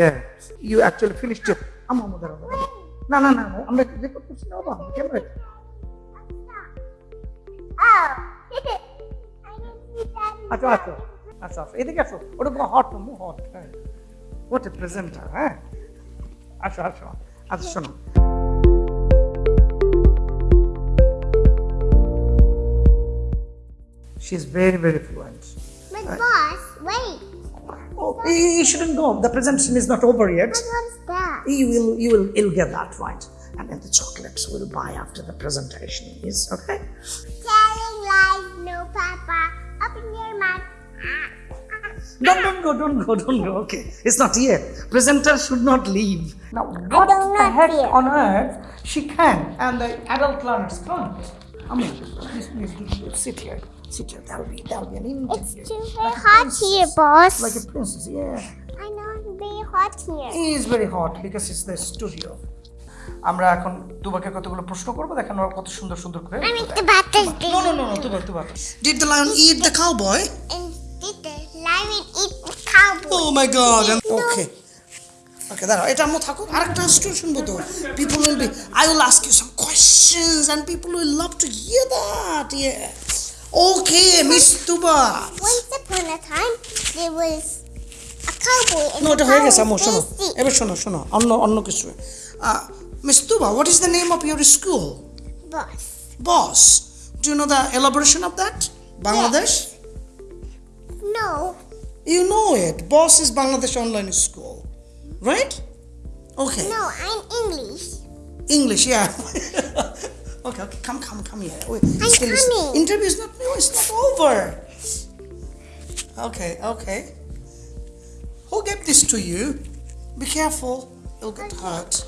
Yeah. You actually finished it. আম্মু আম্মু দাঁড়াও দাঁড়াও। না না না না, আমরা রেকর্ড করছি না বাবা camera Oh. I didn't see that. আচ্ছা আচ্ছা আচ্ছা আচ্ছা এদিকে আসো ওটা পুরো হট মু হট হ্যাঁ হোয়াট এ প্রেজেন্টার হ্যাঁ আসো আসো আচ্ছা শোনো She is very, very fluent. But boss, wait. Oh, you you shouldn't go. The presentation is not over yet. But what's that? You will, you will, you'll get that right. And then the chocolates we'll buy after the presentation is okay. Telling lies, no papa. Open your mouth. Don't, don't go, don't go, don't go. Okay, it's not yet. Presenter should not leave. Now, what the heck on earth she can, and the adult learners can't. I mean, please, please, please, sit here. Sit here. That'll be, that'll be an interview. It's too very like hot here, boss. Like a princess, yeah. I know it's very hot here. It is very hot because it's the studio. আমরা এখন তুবাকে কতগুলো প্রশ্ন করব দেখেন ওরা কত সুন্দর সুন্দর করে I'm the battle's No, no, no, no, Tuba, Tuba. Did the lion eat the cowboy? And did the lion eat the cowboy? Oh my god. Okay. Okay, that it amo thako. Arakta story shunbo to. People will be. I will ask you some questions, and people will love to hear that. Yeah. Okay, Miss Tuba. Once upon a time, there was a cowboy. No, it হয়ে গেছে আমো শোনো এবার শোনো শোনো অন্য অন্য কিছু miss Tuba what is the name of your school boss boss do know the elaboration of that Bangladesh no you know it boss is Bangladesh online school Right? Okay. No, I'm English. English, yeah. okay, okay, come, come, come here. Wait, I'm still is- coming. Interview is not, no, it's not over. Okay, okay. Who gave this to you? Be careful, you'll get hurt.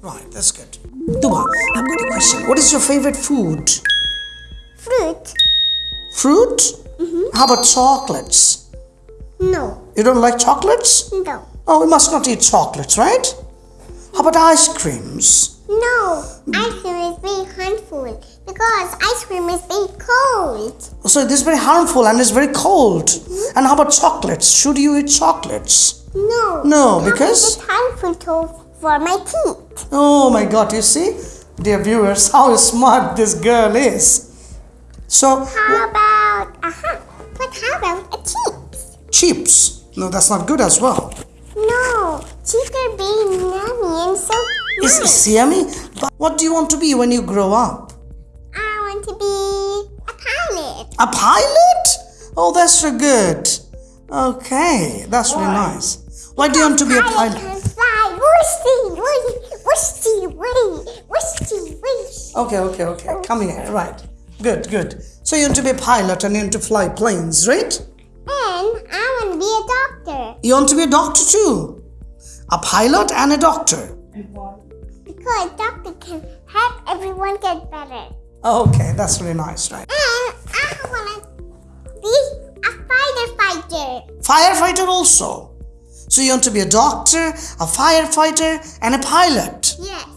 Right, that's good. Tuba, I've got a question. What is your favorite food? Fruit? Fruit? Mm-hmm. How about chocolates? No. You don't like chocolates? No. Oh, we must not eat chocolates, right? How about ice creams? No. Ice cream is very harmful because ice cream is very cold. So this is very harmful and it's very cold. And how about chocolates? Should you eat chocolates? No. No, because- it's harmful to, for my teeth. Oh my god, you see? Dear viewers, how smart this girl is. So, How about uh-huh. But how about a chips? chips. No, that's not good as well. Are very yummy and so nice. it's yummy. But what do you want to be when you grow up? I want to be a pilot. A pilot? Oh, that's so good. Okay, that's really nice. Why do you want to be a pilot? Okay, okay, okay. Come here. Right. Good, good. So you want to be a pilot and you want to fly planes, right? And I want to be a doctor You want to be a doctor too. A pilot and a doctor. because a doctor can help everyone get better. Okay, that's really nice, right? And I want to be a fighter fighter. Firefighter also. So you want to be a doctor, a firefighter, and a pilot. Yes.